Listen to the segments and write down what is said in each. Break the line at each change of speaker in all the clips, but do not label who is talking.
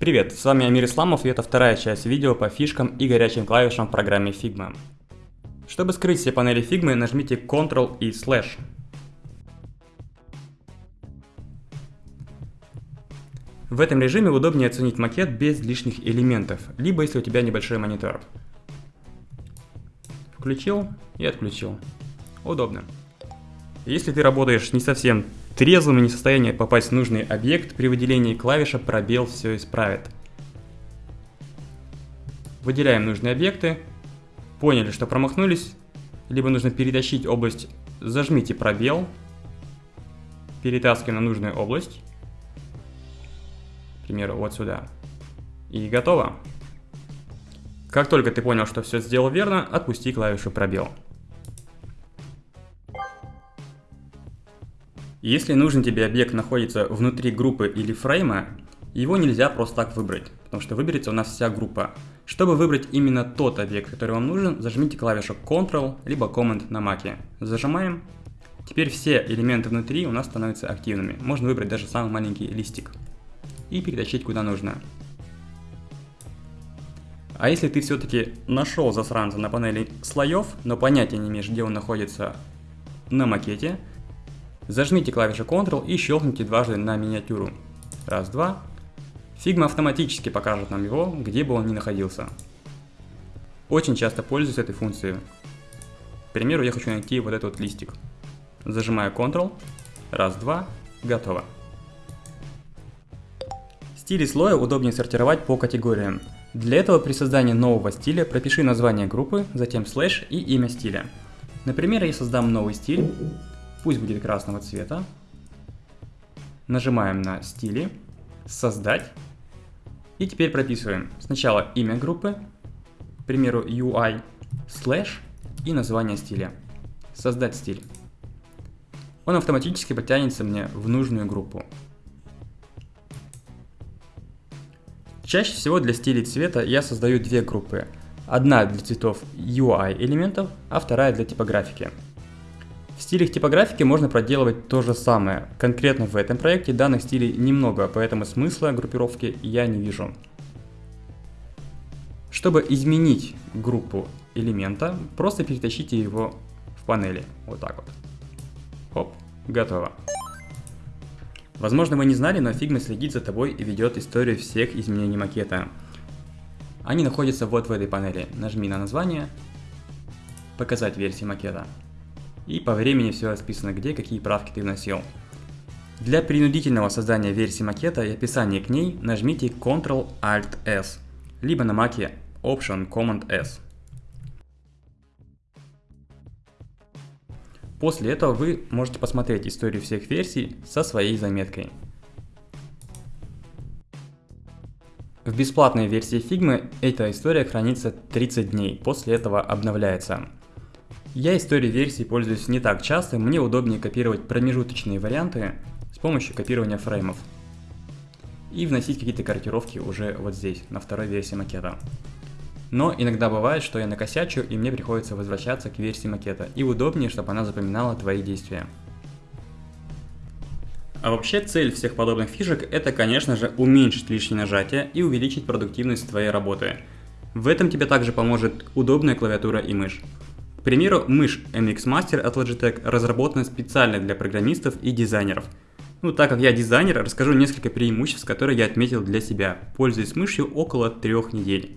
Привет, с вами Амир Исламов и это вторая часть видео по фишкам и горячим клавишам в программе Figma. Чтобы скрыть все панели Figma, нажмите Ctrl и Slash. В этом режиме удобнее оценить макет без лишних элементов, либо если у тебя небольшой монитор. Включил и отключил. Удобно. Если ты работаешь не совсем трезвым и не в состоянии попасть в нужный объект, при выделении клавиша пробел все исправит. Выделяем нужные объекты. Поняли, что промахнулись. Либо нужно перетащить область. Зажмите пробел. Перетаскиваем на нужную область. К примеру, вот сюда. И готово. Как только ты понял, что все сделал верно, отпусти клавишу пробел. Если нужен тебе объект находится внутри группы или фрейма, его нельзя просто так выбрать, потому что выберется у нас вся группа. Чтобы выбрать именно тот объект, который вам нужен, зажмите клавишу Ctrl либо Command на маке. Зажимаем. Теперь все элементы внутри у нас становятся активными. Можно выбрать даже самый маленький листик и перетащить куда нужно. А если ты все-таки нашел засранца на панели слоев, но понятия не имеешь, где он находится на макете, Зажмите клавишу Ctrl и щелкните дважды на миниатюру. Раз, два. Figma автоматически покажет нам его, где бы он ни находился. Очень часто пользуюсь этой функцией. К примеру, я хочу найти вот этот вот листик. Зажимаю Ctrl. Раз, два. Готово. Стили слоя удобнее сортировать по категориям. Для этого при создании нового стиля пропиши название группы, затем слэш и имя стиля. Например, я создам новый стиль, Пусть будет красного цвета. Нажимаем на стили, создать. И теперь прописываем сначала имя группы, к примеру UI, слэш и название стиля. Создать стиль. Он автоматически подтянется мне в нужную группу. Чаще всего для стилей цвета я создаю две группы. Одна для цветов UI элементов, а вторая для типографики. Стилях типографики можно проделывать то же самое. Конкретно в этом проекте данных стилей немного, поэтому смысла группировки я не вижу. Чтобы изменить группу элемента, просто перетащите его в панели. Вот так вот. Хоп, готово. Возможно вы не знали, но Figma следит за тобой и ведет историю всех изменений макета. Они находятся вот в этой панели. Нажми на название, показать версии макета. И по времени все расписано, где какие правки ты вносил. Для принудительного создания версии макета и описания к ней нажмите Ctrl-Alt-S, либо на маке Option Command-S. После этого вы можете посмотреть историю всех версий со своей заметкой. В бесплатной версии Figma эта история хранится 30 дней, после этого обновляется. Я историей версий пользуюсь не так часто, мне удобнее копировать промежуточные варианты с помощью копирования фреймов. И вносить какие-то корректировки уже вот здесь, на второй версии макета. Но иногда бывает, что я накосячу и мне приходится возвращаться к версии макета, и удобнее, чтобы она запоминала твои действия. А вообще цель всех подобных фишек это, конечно же, уменьшить лишнее нажатие и увеличить продуктивность твоей работы. В этом тебе также поможет удобная клавиатура и мышь. К примеру, мышь MX Master от Logitech разработана специально для программистов и дизайнеров. Ну, так как я дизайнер, расскажу несколько преимуществ, которые я отметил для себя, пользуясь мышью около трех недель.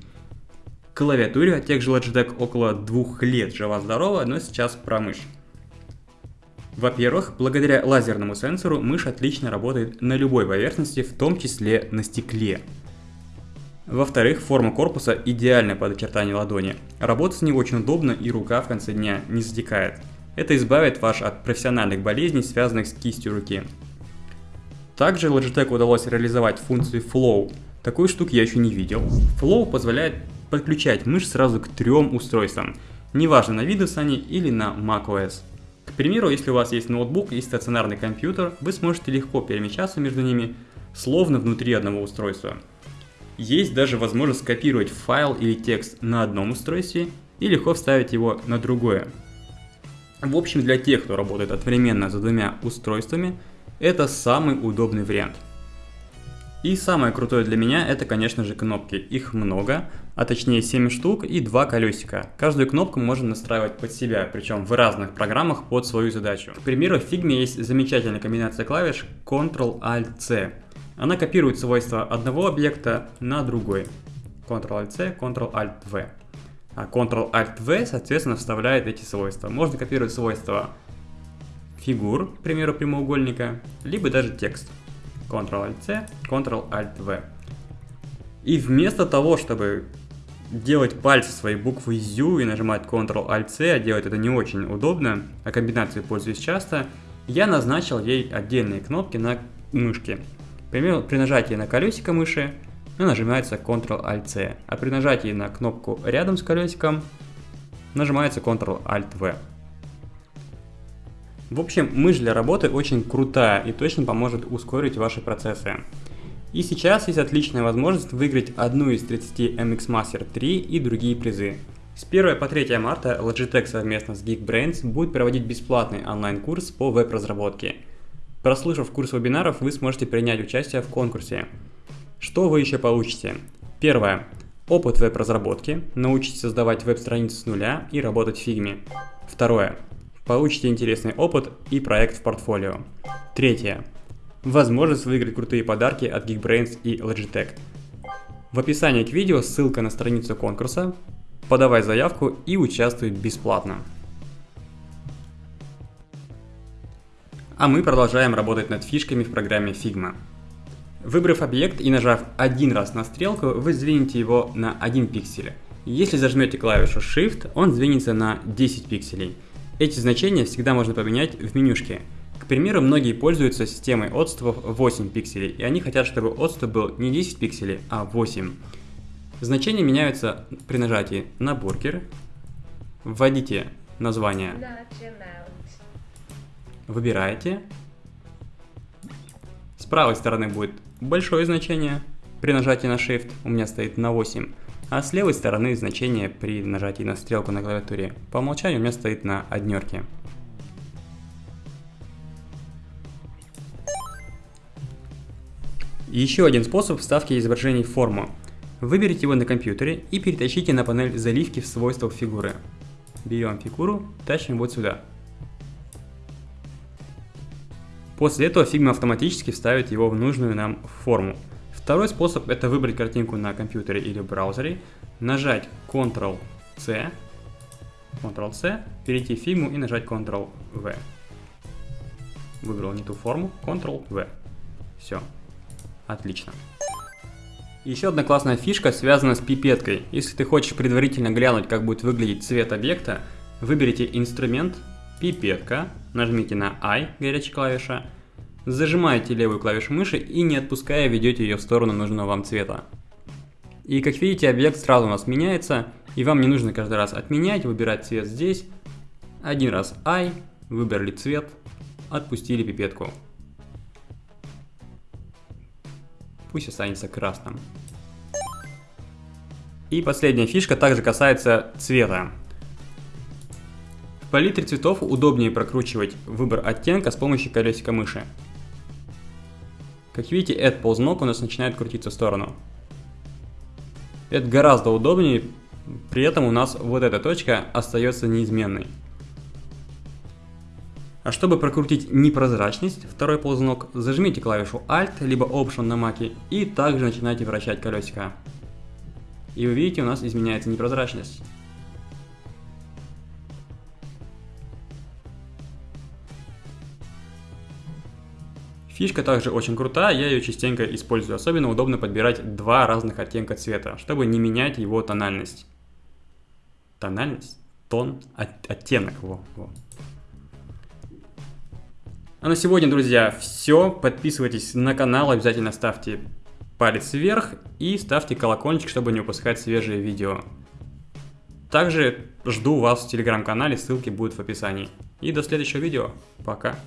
Клавиатуре от тех же Logitech около двух лет жива-здорова, но сейчас про мышь. Во-первых, благодаря лазерному сенсору мышь отлично работает на любой поверхности, в том числе на стекле. Во-вторых, форма корпуса идеальная под очертание ладони. Работать с ней очень удобно и рука в конце дня не затекает. Это избавит вас от профессиональных болезней, связанных с кистью руки. Также Logitech удалось реализовать функцию Flow. Такую штуку я еще не видел. Flow позволяет подключать мышь сразу к трем устройствам, неважно на Windows они или на macOS. К примеру, если у вас есть ноутбук и стационарный компьютер, вы сможете легко перемещаться между ними, словно внутри одного устройства. Есть даже возможность скопировать файл или текст на одном устройстве и легко вставить его на другое. В общем, для тех, кто работает одновременно за двумя устройствами, это самый удобный вариант. И самое крутое для меня это, конечно же, кнопки. Их много, а точнее 7 штук и 2 колесика. Каждую кнопку можно настраивать под себя, причем в разных программах под свою задачу. К примеру, в Figma есть замечательная комбинация клавиш Ctrl-Alt-C. Она копирует свойства одного объекта на другой. Ctrl-Alt-C, Ctrl-Alt-V. А Ctrl-Alt-V, соответственно, вставляет эти свойства. Можно копировать свойства фигур, к примеру, прямоугольника, либо даже текст. Ctrl-Alt-C, Ctrl-Alt-V. И вместо того, чтобы делать пальцы своей буквы U и нажимать Ctrl-Alt-C, а делать это не очень удобно, а комбинацией пользуюсь часто, я назначил ей отдельные кнопки на мышке. При нажатии на колесико мыши нажимается Ctrl-Alt-C, а при нажатии на кнопку рядом с колесиком нажимается Ctrl-Alt-V. В общем, мышь для работы очень крутая и точно поможет ускорить ваши процессы. И сейчас есть отличная возможность выиграть одну из 30 MX Master 3 и другие призы. С 1 по 3 марта Logitech совместно с Geekbrains будет проводить бесплатный онлайн-курс по веб-разработке. Прослушав курс вебинаров, вы сможете принять участие в конкурсе. Что вы еще получите? Первое. Опыт веб-разработки. Научитесь создавать веб-страницу с нуля и работать в фигме. Второе. Получите интересный опыт и проект в портфолио. Третье. Возможность выиграть крутые подарки от Geekbrains и Logitech. В описании к видео ссылка на страницу конкурса. Подавай заявку и участвуй бесплатно. А мы продолжаем работать над фишками в программе Figma. Выбрав объект и нажав один раз на стрелку, вы сдвинете его на 1 пиксель. Если зажмете клавишу Shift, он сдвинется на 10 пикселей. Эти значения всегда можно поменять в менюшке. К примеру, многие пользуются системой отступов 8 пикселей, и они хотят, чтобы отступ был не 10 пикселей, а 8. Значения меняются при нажатии на бургер. Вводите название. Выбираете. С правой стороны будет большое значение. При нажатии на Shift у меня стоит на 8 а с левой стороны значение при нажатии на стрелку на клавиатуре по умолчанию у меня стоит на однерке. Еще один способ вставки изображений в форму. Выберите его на компьютере и перетащите на панель заливки в свойствах фигуры. Берем фигуру, тащим вот сюда. После этого Figma автоматически вставит его в нужную нам форму. Второй способ это выбрать картинку на компьютере или браузере, нажать Ctrl-C, Ctrl-C, перейти в фигму и нажать Ctrl-V. Выбрал не ту форму, Ctrl-V. Все. Отлично. Еще одна классная фишка связана с пипеткой. Если ты хочешь предварительно глянуть, как будет выглядеть цвет объекта, выберите инструмент, пипетка, нажмите на I, горячая клавиша, Зажимаете левую клавишу мыши и не отпуская ведете ее в сторону нужного вам цвета. И как видите, объект сразу у нас меняется, и вам не нужно каждый раз отменять, выбирать цвет здесь. Один раз I, выбрали цвет, отпустили пипетку. Пусть останется красным. И последняя фишка также касается цвета. В палитре цветов удобнее прокручивать выбор оттенка с помощью колесика мыши. Как видите, этот ползунок у нас начинает крутиться в сторону. Это гораздо удобнее, при этом у нас вот эта точка остается неизменной. А чтобы прокрутить непрозрачность, второй ползунок, зажмите клавишу Alt, либо Option на маке и также начинайте вращать колесико. И вы видите, у нас изменяется непрозрачность. Фишка также очень крутая, я ее частенько использую. Особенно удобно подбирать два разных оттенка цвета, чтобы не менять его тональность. Тональность? Тон? От, оттенок. Во, во. А на сегодня, друзья, все. Подписывайтесь на канал, обязательно ставьте палец вверх и ставьте колокольчик, чтобы не упускать свежие видео. Также жду вас в телеграм-канале, ссылки будут в описании. И до следующего видео. Пока.